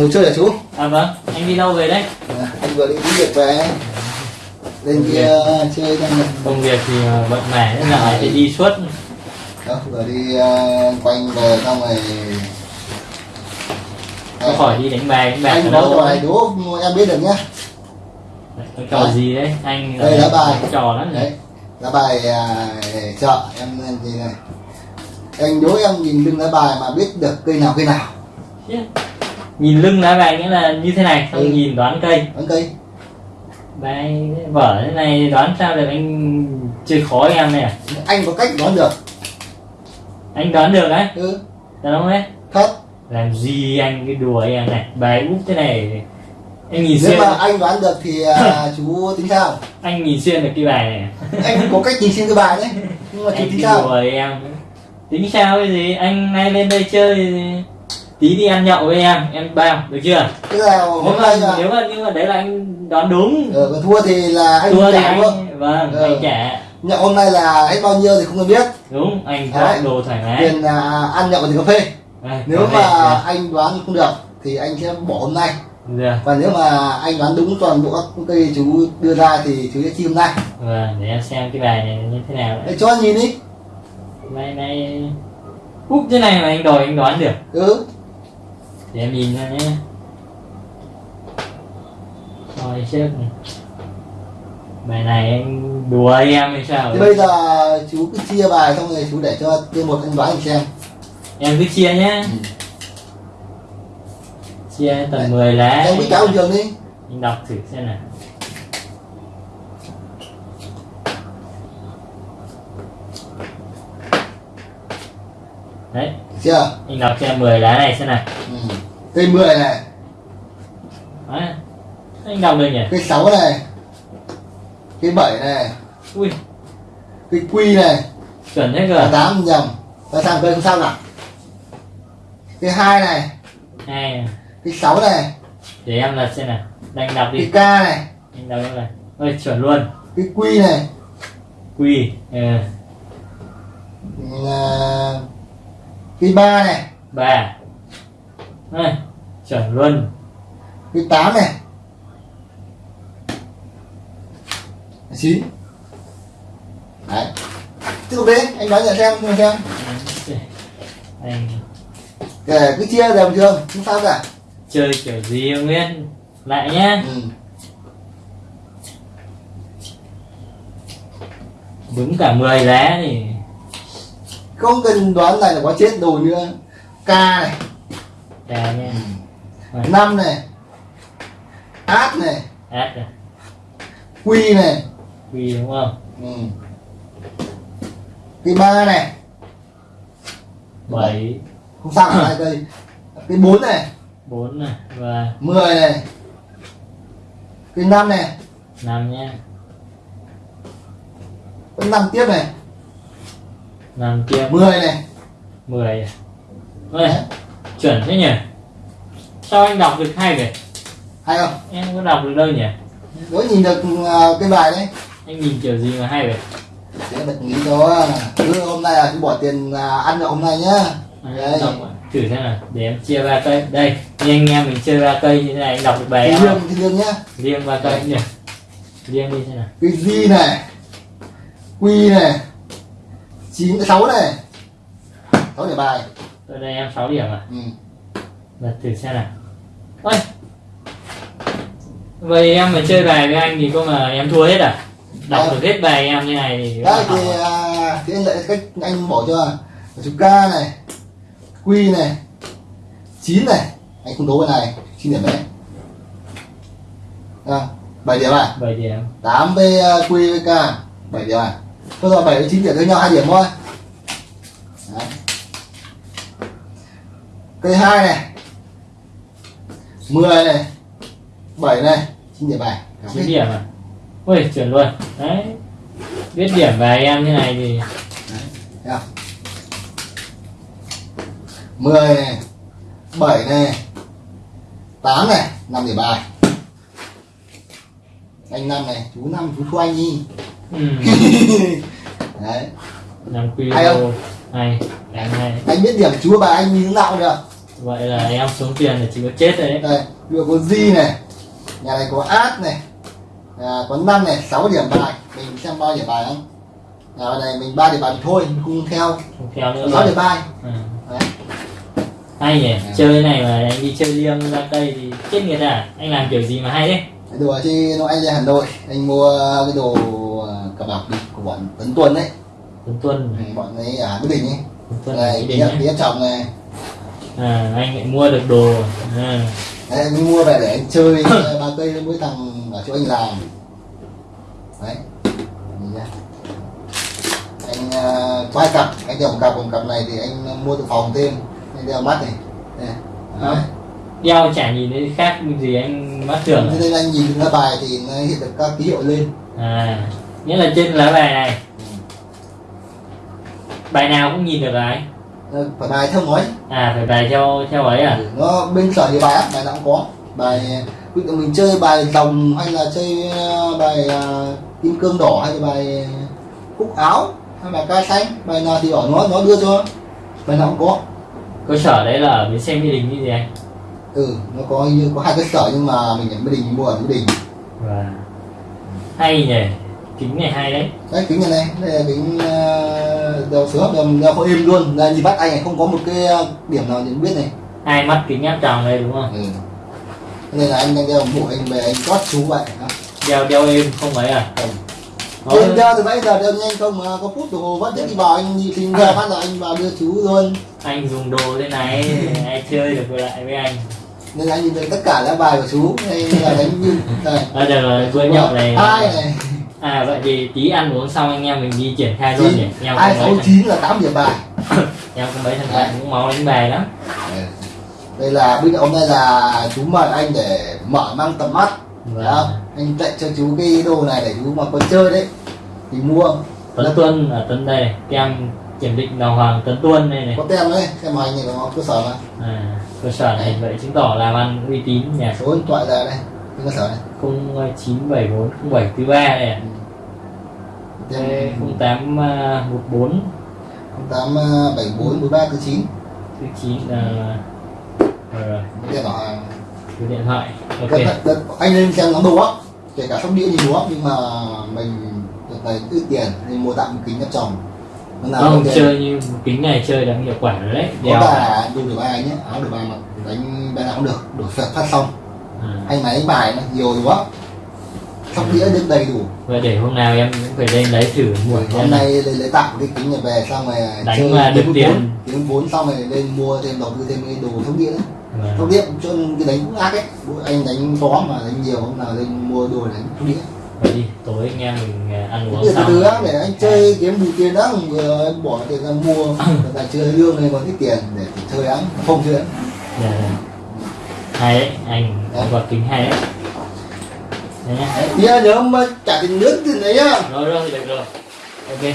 ngồi chơi hả chú. À vâng, anh đi đâu về đấy? à, anh vừa đi đi việc về. Lên kia chơi đang Công việc thì bận mẻ nên là phải đi suốt. đó vừa đi ờ, quanh về xong rồi. Có khỏi đi đánh bài, đánh ở anh có đâu? ấy. đố em biết được nhá. Trò gì đấy? Anh Đây là bài. trò lắm đấy đấy. lá bài à, chợ em lên gì này. Anh đố em nhìn lưng lá bài mà biết được cây nào cây nào Nhìn lưng lá bài nghĩa là như thế này, xong Ừ. nhìn đoán cây. bán cây. Bài vở thế này đoán sao được anh chơi khó em này à? anh có cách đoán được. Anh đoán được đấy, ừ. Được không đấy? thật. Làm gì anh cái đùa em này, bài úp thế này. Anh nhìn nếu xuyên, mà anh đoán được thì à, chú tính sao? Anh nhìn xuyên được cái bài này. anh có cách nhìn xuyên cái bài đấy. Nhưng mà chú anh tính sao? đùa em. Tính sao cái gì? Anh nay lên đây chơi thì tí đi ăn nhậu với em em bao được chưa? Tức là nếu mà là nếu mà nhưng mà đấy là anh đoán đúng. Còn thua thì là anh thua thì anh vâng Ờ. anh trả. Nhậu hôm nay là hết bao nhiêu thì không cần biết. Đúng anh Đấy. chọn đồ thoải mái. Tiền là ăn nhậu thì cà phê. Đây, nếu có mà thể- anh đoán không được thì anh sẽ bỏ hôm nay. Được và nếu mà anh đoán đúng toàn bộ các cây chú đưa ra thì chú sẽ chi hôm nay. Vâng để em xem cái bài này như thế nào để đấy cho anh nhìn đi. Bài này úp thế này mà anh đòi anh đoán được. Ừ để em nhìn ra nhé. Rồi chứ bài này anh đùa em hay sao? Thì bây giờ chú cứ chia bài xong rồi chú để cho tên một anh đoán xem. Em cứ chia nhé. Ừ. chia tầm 10 lá. em biết cáo thường đi. Anh đọc thử xem nào. Đấy. Chưa? Anh đọc xem 10 lá này xem nào. Ừ. cây 10 này đấy. anh đọc được nhỉ? Cây 6 này. Cây 7 này. Ui. Cây quy này. Chuẩn thế cây cơ 8 nhầm. Và sang cây không sao nào? Cây 2 này. Hai cây 6 này. Để em lật xem nào. Anh đọc đi. Cây K này. Anh đọc em này ôi chuẩn luôn. Cây quy này. Quy. Ừ. là cây 3 này. Ba Đây, chuẩn luôn. Cây 8 này. 9 đấy. Tiếp tục đi anh nói nhận xem xem xem. Anh. Kể cứ chia đều bình thường không sao cả. Chơi kiểu gì không biết lại nhá. Ừ. đúng cả 10 lá thì. Không cần đoán này là có chết đồ nữa. K này ra nha. Năm này H này át rồi Quy này. Quy đúng không? Ừ. cây ba này. Bảy. Không sao hai cây cây bốn này. Bốn này và 10 này. Cây năm này. Năm nhá vẫn năm tiếp này. Năm kia 10 này. 10 Ôi, chuẩn thế nhỉ? Sao anh đọc được hay vậy? Hay không? Em có đọc được đâu nhỉ? Đối nhìn được à, cái bài đấy. Anh nhìn kiểu gì mà hay vậy? Sẽ bật nghĩ cho cứ hôm nay là cứ bỏ tiền à, ăn nhậu hôm nay nhá. Đấy. đọc thử xem nào. Để em chia ba cây. Đây như anh em mình chơi ba cây như thế này anh đọc được bài em riêng cái riêng nhá. Riêng ba cây nhỉ? Riêng đi xem nào. Cái G này? Quy này? Chín sáu này. Sáu để bài tôi đây em 6 điểm à ừ. lật thử xem nào. Ôi. Vậy em mà chơi bài với anh thì có mà em thua hết à? Đọc Đấy. được hết bài em như này thì có thì à? à, thì anh lại cách anh bỏ cho chú K này Quy này chín này. Anh không đố cái này chín điểm đấy. À, 7 điểm à? Bảy điểm. 8 với uh, Quy với K. 7 điểm à? Thôi rồi 7 với 9 điểm với nhau 2 điểm thôi. Đấy. Cây 2 này 10 này 7 này 9 điểm bài ơn. điểm à ui chuẩn luôn đấy biết điểm bài em như này thì không? 10 này 7 này 8 này 5 điểm bài Anh 5 này Chú 5 chú thua anh đi ừ. Đấy năm quy Hay không? hay hay Anh biết điểm chú bài anh như thế nào được vậy là em xuống tiền là chỉ có chết đấy. Đây dụ có Di này nhà này có Át này à, có năm này 6 điểm bài. Mình xem bao điểm bài không nhà này mình ba điểm bài thì thôi mình không theo. Không theo nữa 6 rồi. điểm bài. Ừ. đấy. hay nhỉ chơi này mà anh đi chơi liêng ra cây thì chết người ta. Anh làm kiểu gì mà hay đấy đồ chứ nó anh ra Hà Nội. Anh mua cái đồ à, cờ bạc của bọn Tấn Tuân đấy. Tuần Ừ, bọn ấy ở Mỹ Đình ấy. Này đi tí chồng này à anh lại mua được đồ. À. đấy anh mua về để anh chơi ba cây với thằng ở chỗ anh làm. Đấy. Anh uh, hai cặp anh đeo một cặp một cặp này thì anh mua từ phòng thêm. Anh đeo mắt này. Đấy. đeo chả nhìn thấy khác gì anh mắt thường. Thế à? nên anh nhìn ra bài thì nó hiện được các ký hiệu lên. À nghĩa là trên lá bài này. Bài nào cũng nhìn được đấy Ờ, phải bài theo nói à phải bài theo theo ấy à? Nó bên sở nhiều bài bài nào cũng có. Bài ví dụ mình chơi bài rồng hay là chơi ờ, bài ờ, kim cương đỏ hay là bài cúc áo hay bài ca xanh bài nào thì bảo nó nó đưa cho. Bài nào cũng có. Cơ sở đấy là ở bến xe mỹ đình như gì anh? Ừ nó có như có hai cái sở nhưng mà mình ở Mỹ Đình mình mua ở Mỹ Đình. Và hay nhỉ kính này hay đấy. Đấy kính này này. Đây là kính ờ, đeo sướng đeo, đeo có êm luôn. Đây nhìn bắt anh này không có một cái ờ, điểm nào nhận biết này. Hai mắt kính áp tròng đây đúng không? Ừ. Nên là anh đang đeo bộ anh về anh chót chú vậy đeo đeo êm không ấy à? Không. Có- Đeo, từ nãy giờ đeo nhanh không mà có phút đồng hồ vẫn đi vào anh nhìn ra phát là anh vào đưa chú luôn. Anh dùng đồ thế này ai chơi được lại với anh? Nên là anh nhìn thấy tất cả lá bài của chú đây là đánh như đây bây giờ là bữa nhậu này. Hai này à vậy thì tí ăn uống xong anh em mình đi triển khai luôn nhỉ? Hai mấy sáu chín là tám điểm bài. Em có mấy thằng bạn cũng máu đánh bài lắm. Đây là bây giờ hôm nay là chú mời anh để mở mang tầm mắt. Vâng. Anh tặng cho chú cái đồ này để chú mà có chơi đấy. Thì mua. Tấn Tuân ở Tấn đây tem kiểm định đào hoàng Tấn Tuân đây này. Có tem đấy xem mà anh này có cơ sở mà à, cơ sở này vậy chứng tỏ làm ăn uy tín nhỉ? Số điện thoại ra đây cái cơ sở này. Không chín bảy bốn không bảy thứ ba này bốn. Ba thứ chín. Thứ chín là rồi bảo hàng số điện thoại ok. Đất- đất- anh lên xem nó đồ á kể cả sóc đĩa như đồ á nhưng mà mình đợt này ít tiền nên mua một kính nó nào không chơi như kính này chơi đã hiệu quả rồi đấy. Có đeo. cả đồ được bài nhé áo được bài mà đánh bài nào cũng được. Đổi phật phát xong anh máy bài nó nhiều đồ á sóc đĩa được đầy đủ. Vậy để hôm nào em cũng phải lên lấy thử mua hôm nay lấy, lấy tạm cái kính này về xong rồi Đánh mà được tiền. kiếm vốn xong rồi lên mua thêm đầu tư thêm cái đồ sóc đĩa. Vâng. sóc đĩa cho cái đánh cũng ác ấy. Anh đánh có mà đánh nhiều hôm nào lên mua đồ đánh sóc đĩa. Vậy đi tối anh em mình à, ăn uống xong. từ á, để anh chơi kiếm đủ tiền đó vừa anh bỏ tiền ra mua. Tại chơi lương này còn ít tiền để chơi áng không chơi. Áng Dạ, dạ. Hay anh có kính hay đấy nhá. Nhớ mà trả tiền nước tiền đấy á rồi rồi được rồi. Ok